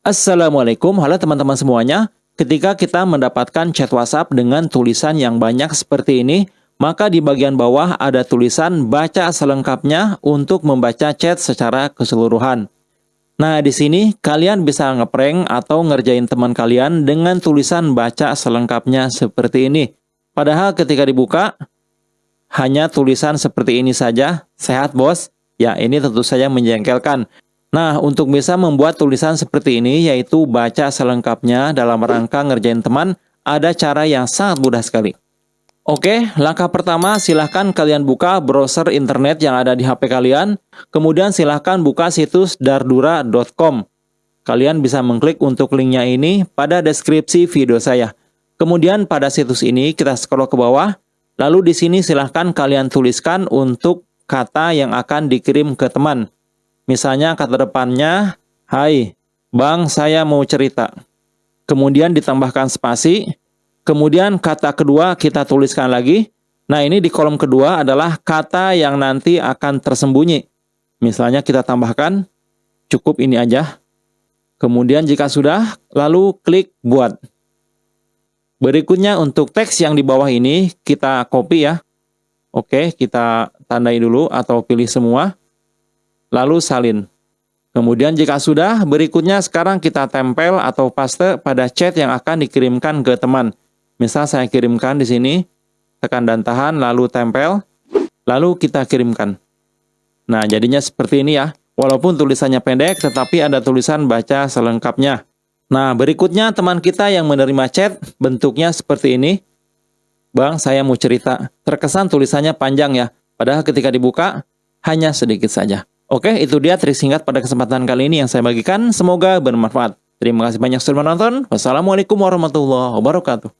Assalamualaikum, halo teman-teman semuanya. Ketika kita mendapatkan chat WhatsApp dengan tulisan yang banyak seperti ini, maka di bagian bawah ada tulisan baca selengkapnya untuk membaca chat secara keseluruhan. Nah, di sini kalian bisa ngeprank atau ngerjain teman kalian dengan tulisan baca selengkapnya seperti ini. Padahal ketika dibuka, hanya tulisan seperti ini saja. Sehat, bos? Ya, ini tentu saja menjengkelkan. Nah, untuk bisa membuat tulisan seperti ini, yaitu baca selengkapnya dalam rangka ngerjain teman, ada cara yang sangat mudah sekali. Oke, langkah pertama silahkan kalian buka browser internet yang ada di HP kalian, kemudian silahkan buka situs dardura.com. Kalian bisa mengklik untuk linknya ini pada deskripsi video saya. Kemudian pada situs ini kita scroll ke bawah, lalu di sini silahkan kalian tuliskan untuk kata yang akan dikirim ke teman. Misalnya kata depannya, Hai, Bang saya mau cerita. Kemudian ditambahkan spasi. Kemudian kata kedua kita tuliskan lagi. Nah ini di kolom kedua adalah kata yang nanti akan tersembunyi. Misalnya kita tambahkan, cukup ini aja. Kemudian jika sudah, lalu klik buat. Berikutnya untuk teks yang di bawah ini, kita copy ya. Oke, kita tandai dulu atau pilih semua lalu salin. Kemudian jika sudah, berikutnya sekarang kita tempel atau paste pada chat yang akan dikirimkan ke teman. Misal saya kirimkan di sini, tekan dan tahan, lalu tempel, lalu kita kirimkan. Nah, jadinya seperti ini ya. Walaupun tulisannya pendek, tetapi ada tulisan baca selengkapnya. Nah, berikutnya teman kita yang menerima chat, bentuknya seperti ini. Bang, saya mau cerita. Terkesan tulisannya panjang ya, padahal ketika dibuka, hanya sedikit saja. Oke, itu dia trik singkat pada kesempatan kali ini yang saya bagikan. Semoga bermanfaat. Terima kasih banyak sudah menonton. Wassalamualaikum warahmatullahi wabarakatuh.